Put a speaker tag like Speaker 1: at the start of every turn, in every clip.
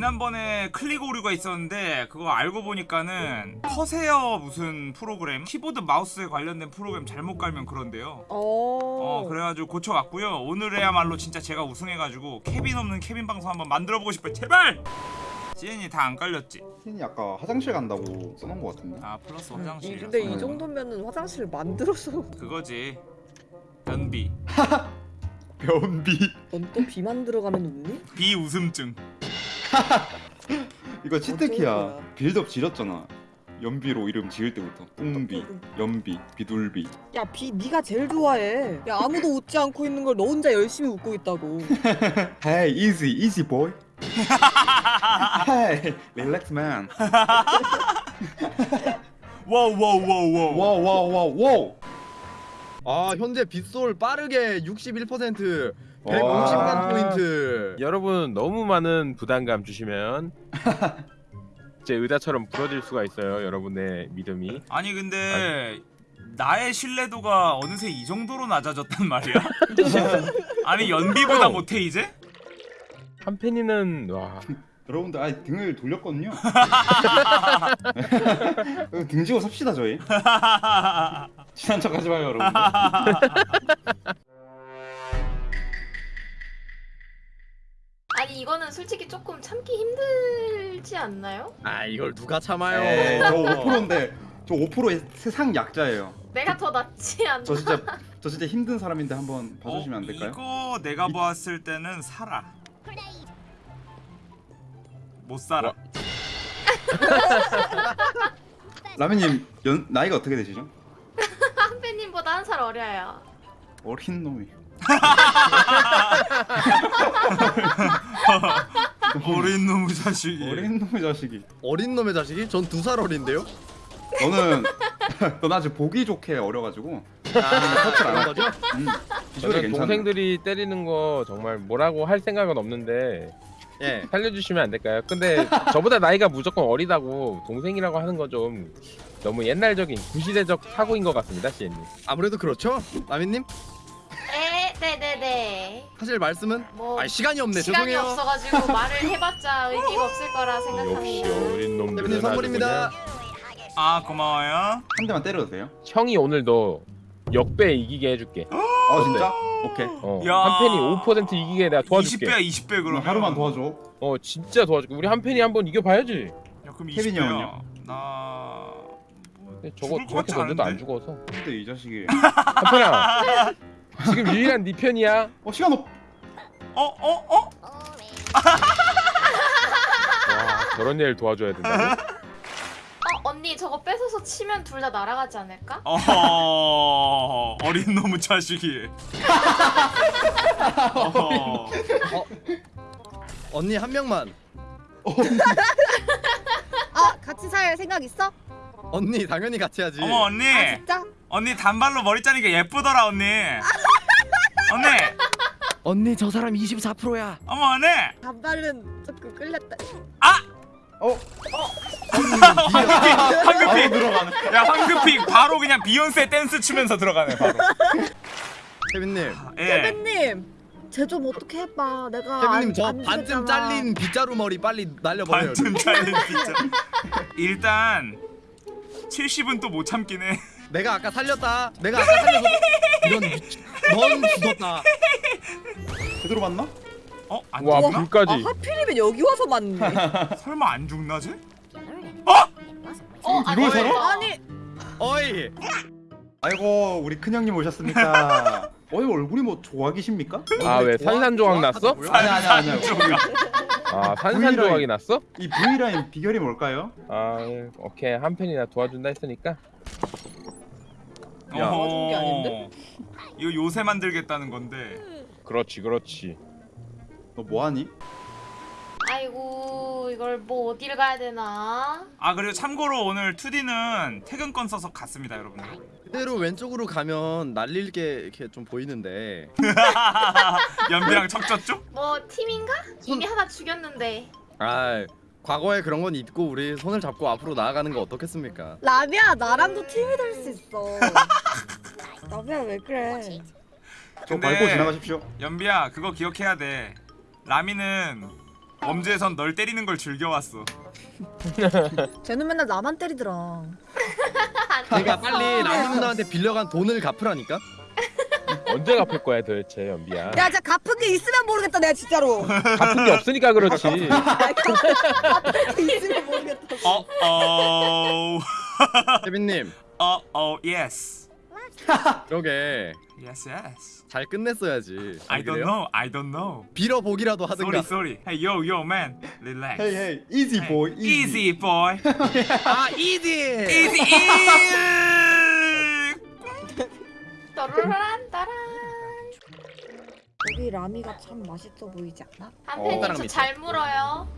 Speaker 1: 지난번에 클릭 오류가 있었는데 그거 알고 보니까는 커세어 무슨 프로그램 키보드 마우스에 관련된 프로그램 잘못 깔면 그런데요 어
Speaker 2: 어.
Speaker 1: 그래가지고 고쳐왔고요 오늘에야말로 진짜 제가 우승해가지고 케빈 없는 케빈 방송 한번 만들어보고 싶어요 제발! 신이 다 안 깔렸지?
Speaker 3: 신이 아까 화장실 간다고 써놓은 것 같은데
Speaker 1: 아 플러스
Speaker 2: 이,
Speaker 1: 화장실
Speaker 2: 근데 이
Speaker 3: 음.
Speaker 2: 정도면은 화장실 만들어서
Speaker 1: 그거지 변비
Speaker 3: 변비
Speaker 2: 넌 또 비만 들어가면 웃니?
Speaker 1: 비 웃음증
Speaker 3: 이거 치트키야.
Speaker 2: 어,
Speaker 3: 빌드업 지렸잖아. 연비로 이름 지을 때부터. 꽁비, 연비, 비둘비.
Speaker 2: 야비 네가 제일 좋아해. 야 아무도 웃지 않고 있는 걸 너 혼자 열심히 웃고 있다고.
Speaker 3: hey easy easy boy hey relax man Hey wow wow wow wow wow wow wow
Speaker 4: 아 현재 빗솔 빠르게 61%
Speaker 3: 와.
Speaker 4: 150만 포인트
Speaker 5: 여러분 너무 많은 부담감 주시면 제 의자처럼 부러질 수가 있어요 여러분의 믿음이
Speaker 1: 아니 근데 나의 신뢰도가 어느새 이 정도로 낮아졌단 말이야? 아니 연비보다
Speaker 5: 형.
Speaker 1: 못해 이제?
Speaker 5: 한팬이는 와
Speaker 3: 여러분들 아 등을 돌렸거든요. 등 지고 삽시다 저희. 친한 척 하지 마요 여러분.
Speaker 6: 아니 이거는 솔직히 조금 참기 힘들지 않나요?
Speaker 4: 아 이걸 누가 참아요?
Speaker 3: 에이, 저 5%인데 저 5%의 세상 약자예요.
Speaker 6: 내가 더 낫지 않나?
Speaker 3: 저 진짜 저 진짜 힘든 사람인데 한번 봐주시면 안
Speaker 1: 어,
Speaker 3: 될까요?
Speaker 1: 이거 내가 봤을 때는 살아 못 살아
Speaker 3: 라면님 연, 나이가 어떻게 되시죠?
Speaker 6: 한배님보다 한 살 어려요.
Speaker 3: 어린 놈이
Speaker 1: 어린 놈의 자식이
Speaker 3: 어린 놈의 자식이
Speaker 4: 어린 놈의 자식이? 전 두 살 어린데요?
Speaker 3: 너는 넌 아주 보기 좋게 어려가지고
Speaker 4: 아
Speaker 3: 터치를 안?
Speaker 4: 거죠?
Speaker 3: 음,
Speaker 5: 저는
Speaker 3: 괜찮아
Speaker 5: 동생들이 때리는 거 정말 뭐라고 할 생각은 없는데
Speaker 4: 예
Speaker 5: 살려주시면 안 될까요? 근데 저보다 나이가 무조건 어리다고 동생이라고 하는 거 좀 너무 옛날적인 구시대적 사고인 것 같습니다 시엔님
Speaker 4: 아무래도 그렇죠 라미님
Speaker 6: 에, 네네네.
Speaker 4: 하실 말씀은?
Speaker 6: 뭐
Speaker 4: 아 시간이 없네
Speaker 6: 시간이
Speaker 4: 죄송해요
Speaker 6: 없어가지고 말을 해봤자 의미가 없을 거라
Speaker 5: 역시
Speaker 6: 생각합니다.
Speaker 5: 어린 놈들은
Speaker 4: 대표님
Speaker 5: 아주
Speaker 4: 선물입니다
Speaker 1: 아 고마워요
Speaker 3: 한 대만 때려도 돼요?
Speaker 5: 형이 오늘 너 역배 이기게 해줄게
Speaker 3: 아 진짜? 오케이
Speaker 5: 어,
Speaker 1: 야.
Speaker 5: 한 팬이 5% 이기게 내가 도와줄게
Speaker 1: 20배야 20배
Speaker 3: 그럼 하루만 도와줘
Speaker 5: 어 진짜 도와줄게 우리 한 팬이 한번 이겨봐야지
Speaker 1: 야 그럼
Speaker 3: 케빈이
Speaker 1: 20배야
Speaker 3: 형은요?
Speaker 1: 나...
Speaker 5: 근데 저거 저렇게 던져도 안? 죽어서
Speaker 3: 근데 이 자식이
Speaker 5: 한 팬아 지금 유일한 네 편이야
Speaker 3: 어 시간 없
Speaker 1: 어? 어? 어?
Speaker 5: 와 저런 애를 도와줘야 된다고?
Speaker 6: 어 언니 뺏어서 치면 둘 다 날아가지 않을까?
Speaker 1: 어허 어린 놈의 자식이 어허.
Speaker 4: 언니 한 명만
Speaker 2: 아 같이 살 생각 있어?
Speaker 4: 언니 당연히 같이 하지
Speaker 1: 어머 언니
Speaker 2: 아 진짜?
Speaker 1: 언니 단발로 머리 자르니까 예쁘더라 언니 언니
Speaker 4: 언니 저 사람 24%야
Speaker 1: 어머 언니
Speaker 2: 단발은 조금 끌렸다.
Speaker 3: 어?
Speaker 1: 황급히
Speaker 3: 들어가는
Speaker 1: 야 황급히 바로 그냥 비욘세 댄스 추면서 들어가네 바로.
Speaker 4: 케빈님.
Speaker 1: 예.
Speaker 2: 케빈님 쟤좀 어떻게 해봐. 내가
Speaker 4: 케빈님
Speaker 2: 안- 저안
Speaker 4: 반쯤. 잘린 빗자루 머리 빨리 날려버려요
Speaker 1: 반쯤 잘린 진짜 일단 70은 또 못 참긴 해.
Speaker 4: 내가 아까 살렸다. 내가 아까 살려서. 이런 넌 죽었다.
Speaker 3: 제대로 맞나?
Speaker 1: 어? 안
Speaker 5: 와
Speaker 1: 죽나?
Speaker 2: 아
Speaker 5: 불까지
Speaker 2: 하필이면 여기 와서 맞네.
Speaker 1: 설마 안 죽나 쟤?
Speaker 6: 어 아니
Speaker 3: 이걸 살아?
Speaker 2: 아니
Speaker 4: 어이
Speaker 3: 아이고 우리 큰형님 오셨습니까? 어이 얼굴이 뭐 조각이십니까?
Speaker 5: 아 왜 산산조각 났어?
Speaker 3: 아니 아니 아니
Speaker 5: 아 산산조각이 났어?
Speaker 3: 이 V라인 비결이 뭘까요?
Speaker 5: 아 예. 오케이 한 팬이나 도와준다 했으니까
Speaker 4: 야.
Speaker 2: 도와준 게 아닌데?
Speaker 1: 이거 요새 만들겠다는 건데
Speaker 5: 그렇지 그렇지
Speaker 3: 너 뭐하니?
Speaker 6: 아이고 이걸 뭐 어디를 가야 되나?
Speaker 1: 아 그리고 참고로 오늘 2D는 퇴근권 써서 갔습니다 여러분들
Speaker 4: 그대로 왼쪽으로 가면 날릴 게 이렇게 좀 보이는데
Speaker 1: 연비랑 척졌죠?
Speaker 6: 뭐 팀인가? 이미 하나 죽였는데.
Speaker 4: 아 과거에 그런 건 잊고 우리 손을 잡고 앞으로 나아가는 거 어떻겠습니까?
Speaker 2: 라비야 나랑도 팀이 될 수 있어. 라비야 왜 그래?
Speaker 3: 저 밟고 지나가십시오
Speaker 1: 연비야 그거 기억해야 돼 라미는 범죄에선 널 때리는 걸 즐겨왔어.
Speaker 2: 쟤는 맨날 나만 때리더라.
Speaker 4: 그러니까 빨리 라미 누나한테 빌려간 돈을 갚으라니까.
Speaker 5: 언제 갚을 거야 도대체 연비야?
Speaker 2: 야, 진짜 갚은 게 있으면 모르겠다, 내가 진짜로.
Speaker 5: 갚은 게 없으니까 그렇지.
Speaker 2: 갚은 게 있으면 모르겠다.
Speaker 1: 어, 어,
Speaker 4: 케빈님,
Speaker 1: 어, 어, yes,
Speaker 4: 그러게
Speaker 1: yes, yes.
Speaker 4: 잘 끝냈어야지.
Speaker 1: I don't know, I don't know.
Speaker 4: 빌어 보기라도 하든가.
Speaker 1: Sorry, sorry. Hey, yo, yo, man, relax.
Speaker 3: 헤이 헤이 easy boy
Speaker 1: Easy, boy.
Speaker 4: 아.
Speaker 1: Easy, easy.
Speaker 6: 따라란 따란.
Speaker 2: 여기 라미가 참 맛있어 보이지 않아?
Speaker 6: 한편님
Speaker 4: 따라갑니다.
Speaker 6: 저잘 물어요.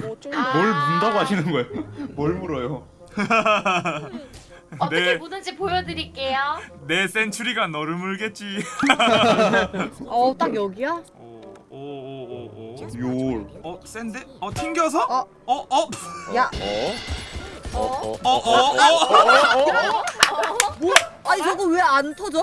Speaker 2: 뭐 어쩔
Speaker 6: 아.
Speaker 3: 뭘 문다고 하시는 거예요? 뭘 물어요?
Speaker 6: 어떻게
Speaker 1: 내,
Speaker 6: 무는지 보여드릴게요.
Speaker 1: 내 센츄리가 너를 물겠지.
Speaker 2: 어, 딱 여기야?
Speaker 1: 오, 오, 오, 오, 오.
Speaker 3: 요
Speaker 1: 어, 센데? 어, 튕겨서?
Speaker 2: 어.
Speaker 1: 어, 어,
Speaker 2: 야,
Speaker 5: 어?
Speaker 6: 어?
Speaker 1: 어, 어, 어.
Speaker 2: 뭐? 아니 저거 왜 안 터져?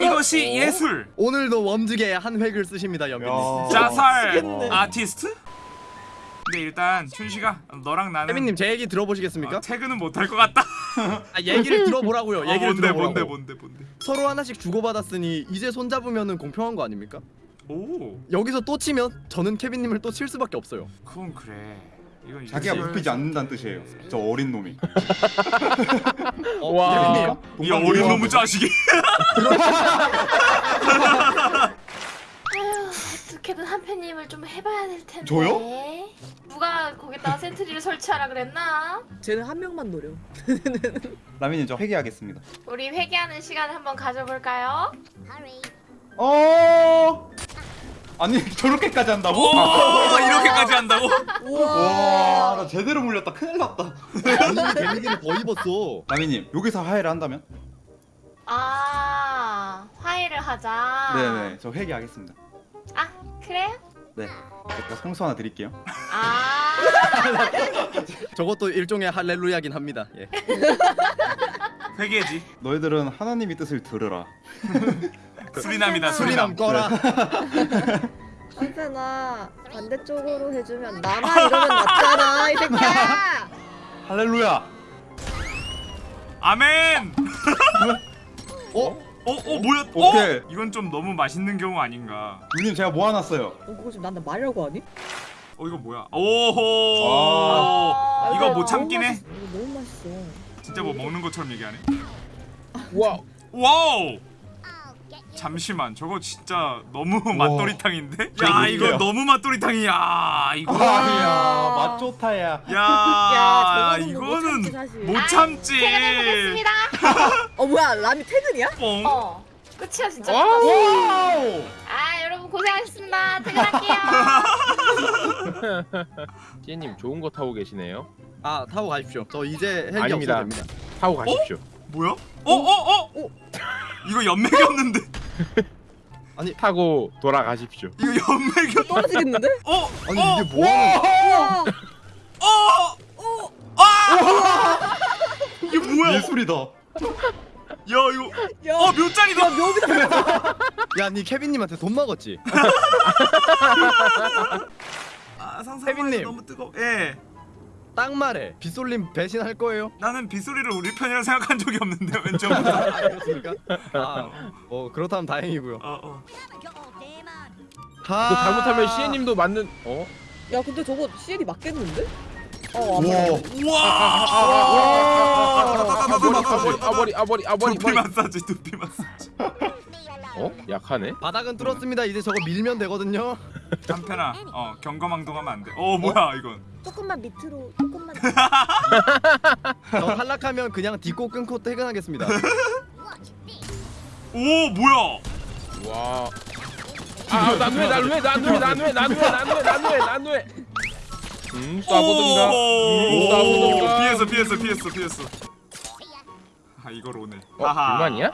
Speaker 1: 이것이 예술.
Speaker 4: 오늘도 웜즈게 한 획을 쓰십니다.
Speaker 3: 야.
Speaker 1: 자살. 아티스트? 근데 일단 춘식아, 너랑 나는
Speaker 4: 케빈님 제 얘기 들어보시겠습니까?
Speaker 1: 어, 퇴근은 못할 것 같다.
Speaker 4: 아, 얘기를 들어보라고요.
Speaker 1: 어,
Speaker 4: 얘기를
Speaker 1: 뭔데,
Speaker 4: 들어보라고.
Speaker 1: 뭔데, 뭔데, 뭔데.
Speaker 4: 서로 하나씩 주고받았으니 이제 손 잡으면은 공평한 거 아닙니까?
Speaker 1: 오,
Speaker 4: 여기서 또 치면 저는 케빈님을 또 칠 수밖에 없어요.
Speaker 1: 그건 그래. 이건
Speaker 3: 자기가. 웃기지 않는다는 뜻이에요 저 어린 놈이
Speaker 4: 어,
Speaker 5: 와.
Speaker 4: 케빈님.
Speaker 1: 이 어린 놈의 자식이.
Speaker 6: 어떻게든 한편님을 좀 해봐야 될 텐데.
Speaker 3: 저요?
Speaker 6: 누가 거기다가 센트리를 설치하라 그랬나?
Speaker 2: 쟤는 한 명만 노려.
Speaker 3: 라미님 저 회개하겠습니다
Speaker 6: 우리 회개하는 시간을 한번 가져볼까요?
Speaker 3: 어 아니 저렇게까지 한다고?
Speaker 1: 오, 이렇게까지 한다고?
Speaker 3: 와나 제대로 물렸다 큰일 났다
Speaker 4: 본인이 데미지를 더 입었어.
Speaker 3: 라미님 여기서 하해를 한다면?
Speaker 6: 아, 화해를 하자.
Speaker 3: 네네 저 회개하겠습니다
Speaker 6: 아, 그래요?
Speaker 3: 네 제가 성수 하나 드릴게요
Speaker 6: 아,
Speaker 4: 저것도 일종의 할렐루야긴 합니다. 예.
Speaker 1: 회개지.
Speaker 3: 너희들은 하나님의 뜻을 들으라
Speaker 1: 수리남이다,
Speaker 4: 수리남
Speaker 1: 수리남.
Speaker 4: 꺼라.
Speaker 2: 한편아 반대쪽으로 해주면 나만 이러면 낫잖아 이 새끼야.
Speaker 3: 할렐루야
Speaker 1: 아멘.
Speaker 4: 어?
Speaker 1: 어, 어, 뭐야?
Speaker 3: 오케이.
Speaker 1: 어? 이건 좀 너무 맛있는 경우 아닌가?
Speaker 3: 누님 제가 모아놨어요
Speaker 2: 너 그거 지금 나한테 말이라고 하니?
Speaker 1: 어, 이거 뭐야? 오호.
Speaker 3: 와.
Speaker 1: 이거 못 참긴 해.
Speaker 2: 너무 맛있어.
Speaker 1: 진짜 뭐 먹는 것처럼 얘기하네.
Speaker 5: 와.
Speaker 1: wow. 잠시만, 저거 진짜 너무 맛도리탕인데? 야, 이거. 너무 맛도리탕이야. 이거.
Speaker 3: 맛 좋다 야
Speaker 1: 야,
Speaker 2: 야, 못
Speaker 1: 이거는
Speaker 2: 참지, 사실.
Speaker 1: 못 참지.
Speaker 6: 퇴근해보겠습니다.
Speaker 2: 어 뭐야 라미 퇴근이야?
Speaker 1: 뽕.
Speaker 6: 어, 끝이야 진짜. 아, 여러분 고생하셨습니다. 퇴근할게요.
Speaker 5: 찌님 좋은 거 타고 계시네요.
Speaker 4: 아 타고 가십시오. 저 이제 헬기
Speaker 5: 아닙니다.
Speaker 4: 없어도 됩니다.
Speaker 5: 타고 가십시오.
Speaker 1: 뭐야? 어, 어, 어? 이거 연맥이 없는데?
Speaker 5: 타고 돌아가십시오.
Speaker 1: 이거 연맥이 없...
Speaker 2: 떨어지겠는데?
Speaker 1: 어?
Speaker 4: 아니
Speaker 1: 어?
Speaker 4: 이게 뭐하는?
Speaker 2: 우와.
Speaker 1: 어? 어? 아! 이게 뭐야?
Speaker 3: 예술이다
Speaker 1: 야, 이거
Speaker 2: 야,
Speaker 1: 어.
Speaker 2: 묘비다.
Speaker 4: 야니 케빈님한테 돈 먹었지?
Speaker 1: 아, 상상만. 해도 너무 뜨거. 예.
Speaker 4: 딱 말해. 빗솔림 배신할 거예요?
Speaker 1: 나는 빗소리를 우리 편이라 생각한 적이 없는데 왼쪽.
Speaker 4: 아, 그렇습니까? 아, 어 그렇다면 다행이고요.
Speaker 1: 어, 어.
Speaker 4: 하...
Speaker 5: 또 잘못하면 시애님도 맞는. 어?
Speaker 2: 야 근데 저거 CL이 맞겠는데? 어
Speaker 3: 우와
Speaker 1: 우와!
Speaker 5: 아버리 아버리 아버리 아버리
Speaker 1: 두피. 마사지, 두피 마사지.
Speaker 5: 어? 약하네.
Speaker 4: 바닥은 뚫었습니다. 이제 저거 밀면 되거든요.
Speaker 1: 한편아, 어 경거망동하면 안 돼. 어 뭐야 이건?
Speaker 2: 조금만 밑으로 조금만.
Speaker 4: 저 탈락하면 그냥 딛고 끊고 퇴근하겠습니다.
Speaker 1: 오 뭐야?
Speaker 5: 와. 아, 난왜 난왜 난왜 난왜 난왜 난왜 난왜 난왜. 음, 쏴보든가. 음, 쏴보든가.
Speaker 1: 피했어, 피했어, 피했어, 피했어. 아 이걸 오네.
Speaker 5: 어, 불만이야?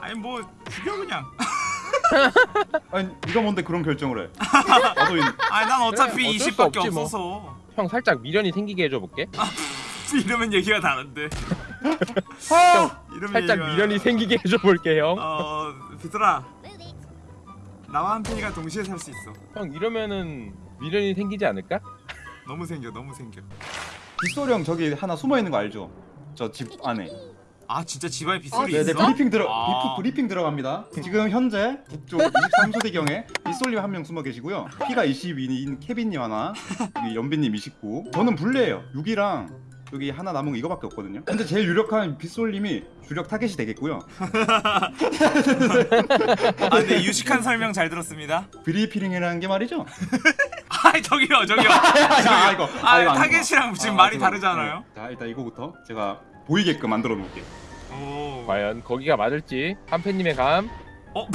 Speaker 1: 아니 뭐 죽여 그냥.
Speaker 3: 아니 네가 뭔데 그런 결정을 해 나도 이
Speaker 1: 아니 난 어차피
Speaker 5: 그래, 어쩔 수
Speaker 1: 20밖에
Speaker 5: 없지, 뭐.
Speaker 1: 없어서.
Speaker 5: 형 살짝 미련이 생기게 해줘 볼게.
Speaker 1: 이러면 얘기가 다른데. 이러면
Speaker 5: 살짝
Speaker 1: 얘기가-
Speaker 5: 미련이 생기게 해줘 볼게 형.
Speaker 1: 어 비틀아. 나와 한편이가 동시에 살 수 있어
Speaker 5: 형 이러면은 미련이 생기지 않을까?
Speaker 1: 너무 생겨 너무 생겨
Speaker 3: 빗솔이 형 저기 하나 숨어 있는 거 알죠? 저 집 안에.
Speaker 1: 아 진짜 집안에 빗솔이
Speaker 3: 네네
Speaker 1: 있어?
Speaker 3: 브리핑 들어
Speaker 1: 아.
Speaker 3: 브리핑 들어갑니다. 지금 현재 북쪽 23소대 경에 빗솔님 한 명 숨어 계시고요. 피가 22인 케빈님 하나, 연빈님 29. 저는 불리해요. 6이랑 여기 하나 남은 거 이거밖에 없거든요. 근데 제일 유력한 빗솔님이 주력 타겟이 되겠고요.
Speaker 1: 아 근데 유식한 설명 잘 들었습니다
Speaker 3: 브리핑이라는 게 말이죠.
Speaker 1: 아 저기요 저기요
Speaker 3: 아 이거
Speaker 1: 아
Speaker 3: 이거 안
Speaker 1: 타겟이랑. 지금
Speaker 3: 아,
Speaker 1: 말이. 다르잖아요
Speaker 3: 네. 자 일단 이거부터 제가 보이게끔 만들어 놓을게요.
Speaker 1: 오
Speaker 5: 과연 거기가 맞을지 한팬님의 감
Speaker 1: 어?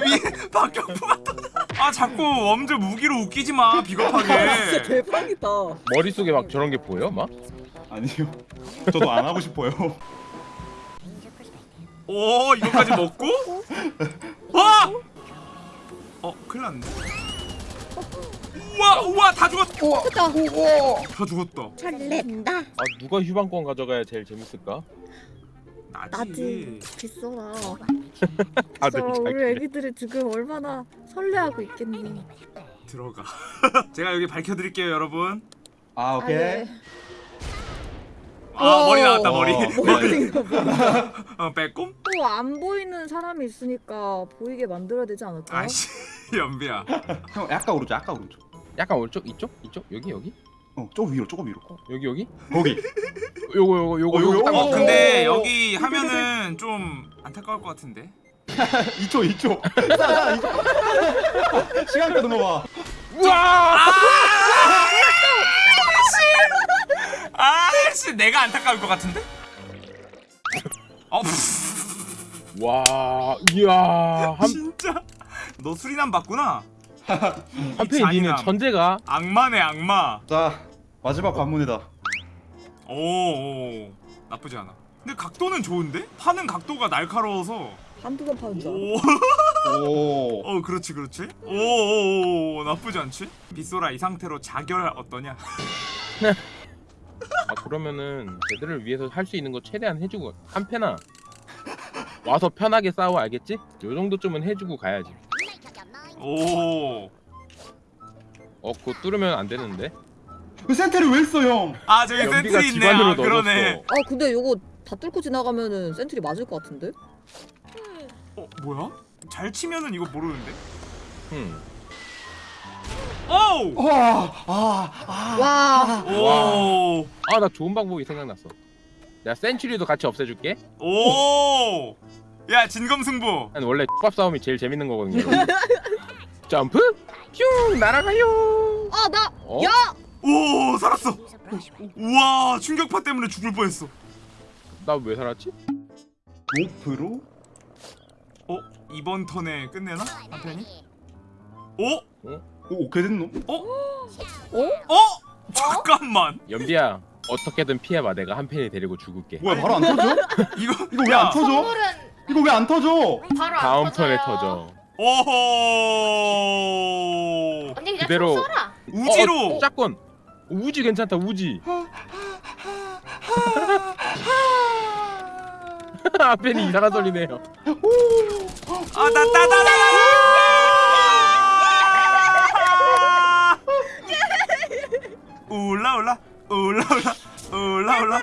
Speaker 1: 위에 박격포 같다 아 자꾸 엄지 무기로 웃기지 마
Speaker 2: 진짜
Speaker 1: 비겁하게
Speaker 2: 대박이다.
Speaker 5: 머릿속에 막 저런 게 보여 막?
Speaker 3: 아니요. 저도 안 하고 싶어요.
Speaker 1: 오 이거까지 먹고? 와! 어 큰일 났네 우와 우와 다 죽었다
Speaker 2: 크다.
Speaker 1: 다 죽었다.
Speaker 2: 잘낸다.
Speaker 5: 아 누가 휴방권 가져가야 제일 재밌을까?
Speaker 1: 나지.
Speaker 7: 빗소라.
Speaker 5: 다들
Speaker 7: 빗소라 우리 애기들이 지금 얼마나 설레하고 있겠니?
Speaker 1: 들어가. 제가 여기 밝혀드릴게요 여러분.
Speaker 3: 아 오케이.
Speaker 7: 네.
Speaker 1: 아 머리 나왔다 머리.
Speaker 3: 어,
Speaker 2: 머리.
Speaker 1: 어 빼꼼?
Speaker 7: 또안 보이는 사람이 있으니까 보이게 만들어야 되지 않을까?
Speaker 1: 아씨. 연비야.
Speaker 3: 형 약간 오른쪽, 약간 오른쪽.
Speaker 5: 약간 오른쪽? 이쪽? 이쪽? 여기? 여기?
Speaker 3: 어, 조금 위로, 조금 위로.
Speaker 5: 여기 여기?
Speaker 3: 거기.
Speaker 5: 요거 요거 요거
Speaker 3: 어,
Speaker 5: 요거
Speaker 3: 요거.
Speaker 5: 딱
Speaker 1: 어
Speaker 5: 맞춰.
Speaker 1: 근데 여기 하면은 좀 안타까울 것 같은데.
Speaker 3: 2초, 2초. 시간 끄는 거 봐.
Speaker 5: 우와!
Speaker 1: 아씨! 내가 안타까울 것 같은데? 어?
Speaker 5: 와 이야 한
Speaker 1: 진짜? 너 수리남 봤구나
Speaker 5: 한팬이 니는
Speaker 1: 잔인함.
Speaker 5: 천재가
Speaker 1: 악마네 악마
Speaker 3: 자, 마지막 관문이다.
Speaker 1: 오, 오 나쁘지 않아 근데 각도는 좋은데? 파는 각도가 날카로워서
Speaker 2: 한두 번 파는 줄 알아.
Speaker 1: 오,
Speaker 3: 오.
Speaker 1: 어 그렇지 그렇지 오, 오, 오 나쁘지 않지? 빗솔아 이 상태로 자결 어떠냐?
Speaker 5: 아 그러면은 얘들을 위해서 할 수 있는 거 최대한 해주고 한패나 와서 편하게 싸워 알겠지? 요 정도쯤은 해주고 가야지
Speaker 1: 오,
Speaker 5: 어 그거 뚫으면 안 되는데
Speaker 3: 그 센터를 왜 써, 형?
Speaker 1: 아 저기
Speaker 5: 연비가
Speaker 1: sentry 있네
Speaker 5: 집안으로
Speaker 1: 아,
Speaker 5: 넣어줬어
Speaker 1: 그러네
Speaker 2: 아 근데 요거 다 뚫고 지나가면은 센트리 맞을 것 같은데?
Speaker 1: 어 뭐야? 잘 치면은 이거 모르는데?
Speaker 5: 응.
Speaker 1: 오!
Speaker 3: 와, 아, 아.
Speaker 2: 와.
Speaker 1: 오!
Speaker 5: 아 나 좋은 방법이 생각났어 내가 센츄리도 같이 없애줄게
Speaker 1: 오! 야 진검승부
Speaker 5: 난 원래 X밥 싸움이 제일 재밌는 거거든요 점프 슝 날아가요
Speaker 2: 아 나.
Speaker 5: 어?
Speaker 2: 야.
Speaker 1: 오 살았어 우와 충격파 때문에 죽을 뻔했어
Speaker 5: 나 왜 살았지?
Speaker 3: 로프로?
Speaker 1: 어? 이번 턴에 끝내나? 한편이? 오?
Speaker 3: 오, 오케이 됐노?
Speaker 1: 어? 잠깐만
Speaker 5: 연비야 어떻게든 피해봐 내가 한 팬이 데리고 죽을게
Speaker 3: 뭐야, 바로 안 터져?
Speaker 1: 이거
Speaker 3: 이거 왜 안 터져?
Speaker 6: 선물은
Speaker 3: 이거 왜 안 터져?
Speaker 6: 바로 안
Speaker 5: 다음
Speaker 6: 터져요.
Speaker 5: 턴에 터져
Speaker 1: 오호!
Speaker 6: 언니 그냥
Speaker 5: 그대로.
Speaker 6: 총 쏘라.
Speaker 1: 우지로!
Speaker 5: 어, 짝건 우지 괜찮다 우지. 앞에는 이상한 소리 내요.
Speaker 1: 아따따따따 올라 올라. 올라 올라. 올라 올라.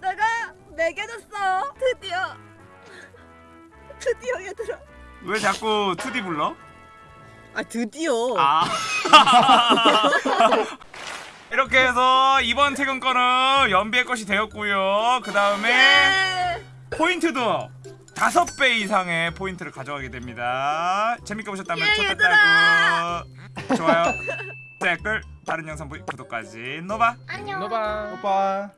Speaker 7: 내가 매겨졌어. 드디어. 드디어 얘들아
Speaker 1: 왜 자꾸 2D 불러?
Speaker 2: 아 드디어.
Speaker 1: 아. 이렇게 해서 이번 퇴근권은 연비의 것이 되었고요. 그 다음에 포인트도 다섯 배 이상의 포인트를 가져가게 됩니다. 재밌게 보셨다면 좋다고. 좋아요. 댓글 다른 영상 보기 구독까지. 노바.
Speaker 6: 안녕.
Speaker 5: 너봐
Speaker 3: 오빠.